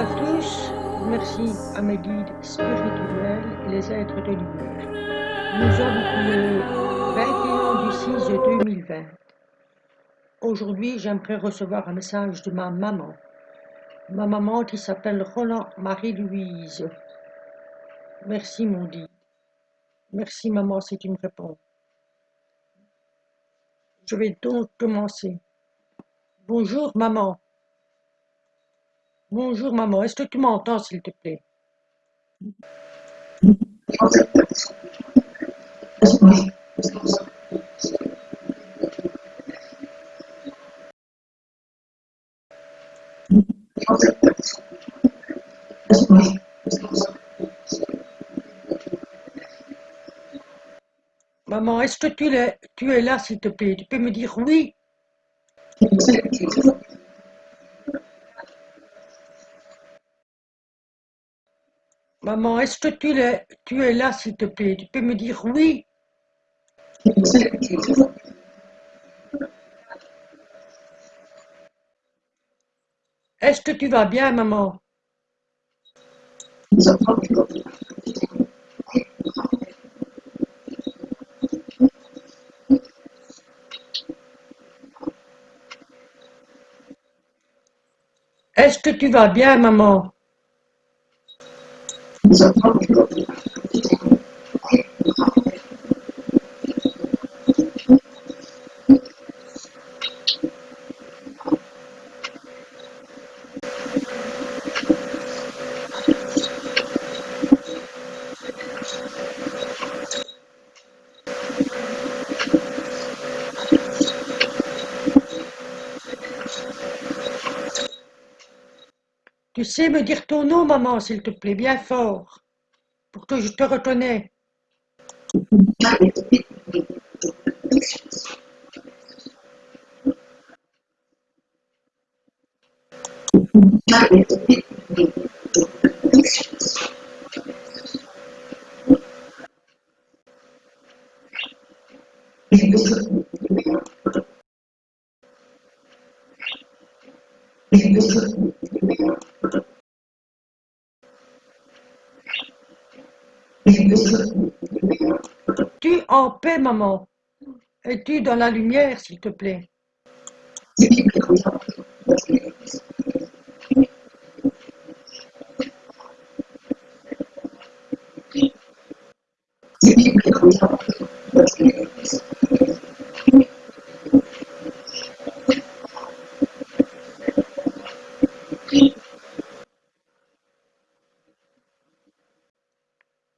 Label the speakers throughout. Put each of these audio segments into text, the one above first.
Speaker 1: à mes guides spirituels et les êtres de lumière. Nous sommes le 21 du 6 2020. Aujourd'hui, j'aimerais recevoir un message de ma maman. Ma maman qui s'appelle Roland Marie-Louise. Merci mon guide. Merci maman si tu me réponds. Je vais donc commencer. Bonjour maman. Bonjour maman, est-ce que tu m'entends s'il te plaît? Maman, est-ce que tu es, tu es là s'il te plaît? Tu peux me dire oui? Maman, est-ce que tu es, tu es là s'il te plaît? Tu peux me dire oui. Est-ce que tu vas bien, maman? Est-ce que tu vas bien, maman? So, Tu sais me dire ton nom, maman, s'il te plaît, bien fort, pour que je te reconnais. Tu en paix, maman? Es-tu dans la lumière, s'il te plaît?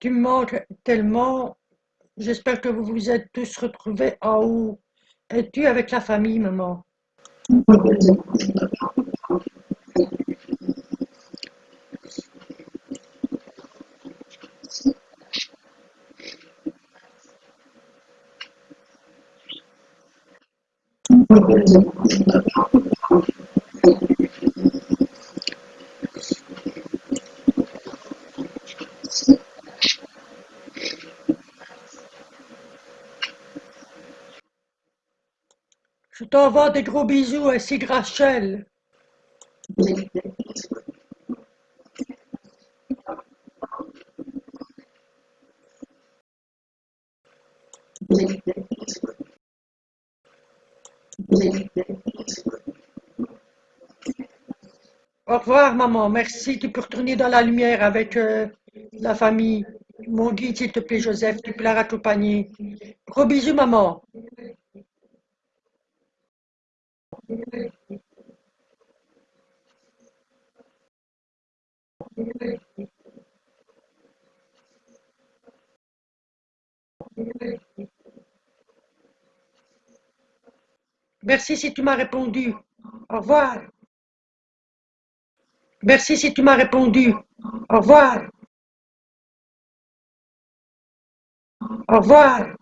Speaker 1: Tu me manques tellement. J'espère que vous vous êtes tous retrouvés en haut. Es-tu avec la famille, maman? Je t'envoie des gros bisous ainsi que Rachel. Au revoir, maman. Merci. Tu peux retourner dans la lumière avec euh, la famille. Mon guide, s'il te plaît, Joseph, tu peux la raccompagner. Gros bisous, maman. Merci si tu m'as répondu. Au revoir. Merci si tu m'as répondu. Au revoir. Au revoir.